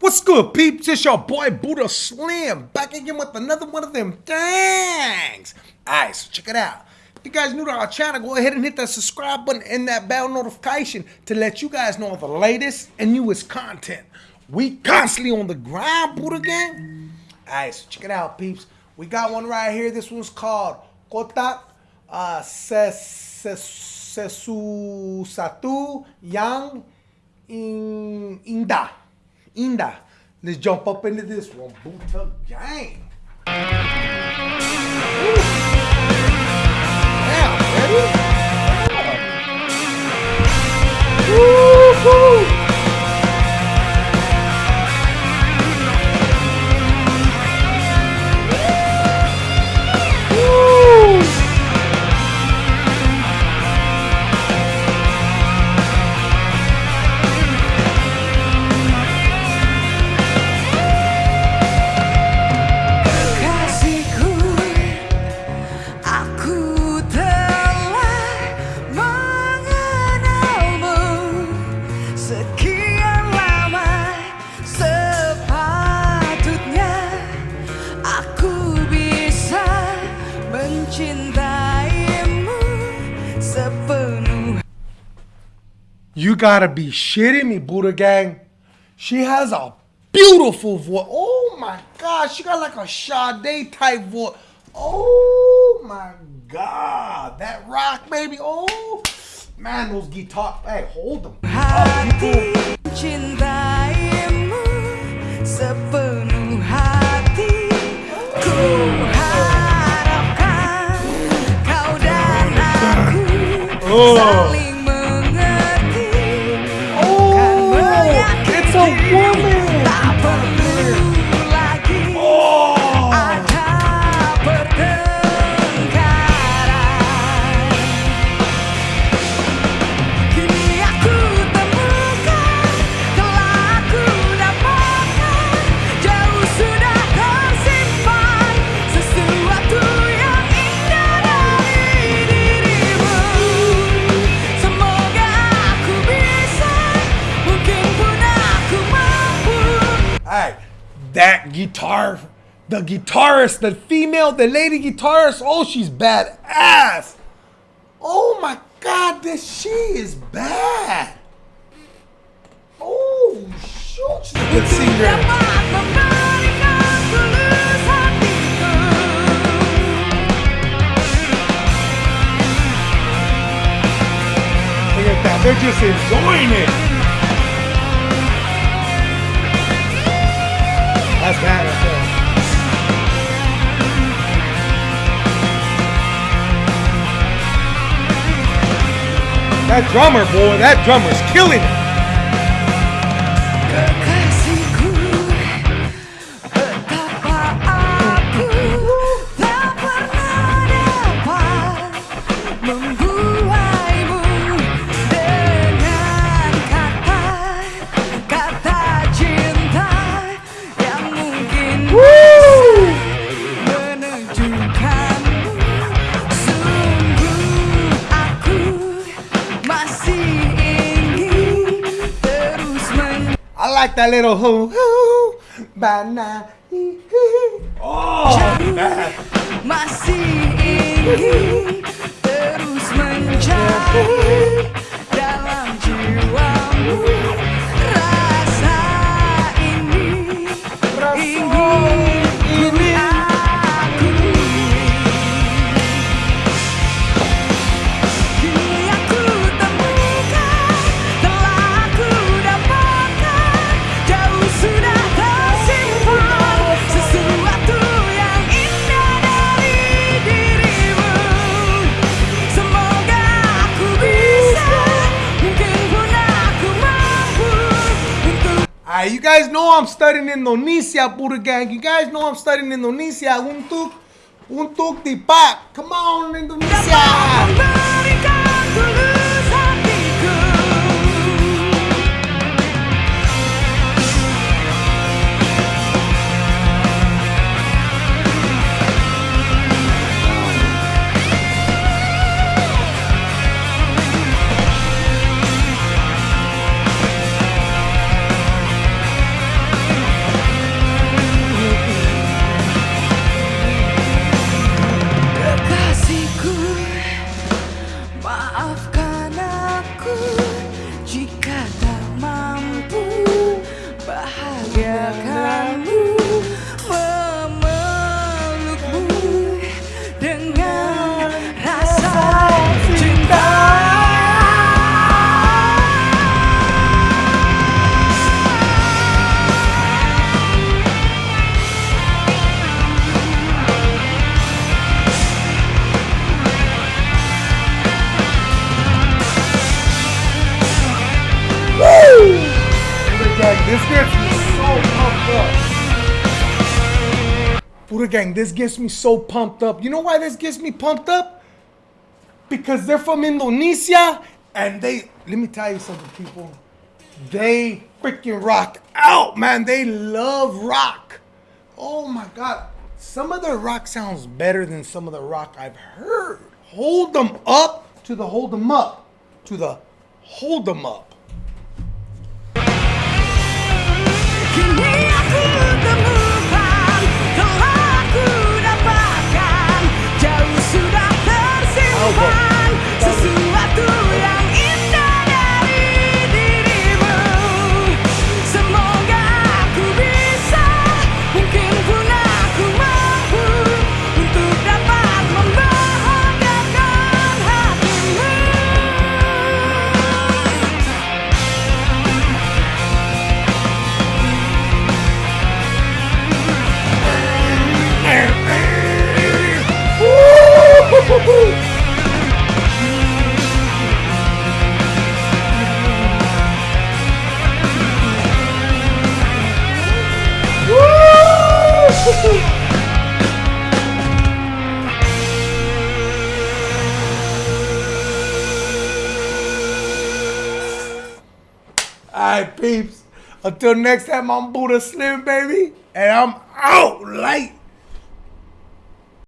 What's good, peeps? It's your boy Buddha Slim back again with another one of them things. Alright, so check it out. If you guys new to our channel, go ahead and hit that subscribe button and that bell notification to let you guys know the latest and newest content. We constantly on the grind, Buddha gang. Alright, so check it out, peeps. We got one right here. This one's called Kotak uh, Ses- Ses- Sesu Satu Yang In Inda. Inda. Let's jump up into this one. Buddha gang. Yeah, ready? Woo-hoo. You gotta be shitting me, Buddha gang. She has a beautiful voice. Oh my god, she got like a Sade type voice. Oh my god, that rock baby. Oh man, those guitar. Hey, hold them. hati mencintaimu sepenuh hati harapkan kau dan aku Oh. saling guitar, the guitarist, the female, the lady guitarist. Oh, she's badass. Oh my god, this she is bad. Oh shoot, she's a good singer. Dapat memberikan tulus hatiku Look at that, they're just enjoying it. That's bad. That drummer, boy, that drummer's killing it. Like that little hoo hoo banana. Oh, man. masih ingin you guys know I'm studying Indonesia, Buddha Gang. You guys know I'm studying Indonesia. Untuk, untuk dipak. Come on, Indonesia. gang, this gets me so pumped up. Buddha gang, this gets me so pumped up. You know why this gets me pumped up? Because they're from Indonesia and they, let me tell you something, people. They freaking rock out, man. They love rock. Oh my God. Some of their rock sounds better than some of the rock I've heard. Hold them up to the hold them up to the hold them up. Kini aku temukan Alright, peeps. Until next time, I'm Buddha Slim, baby. And I'm out late.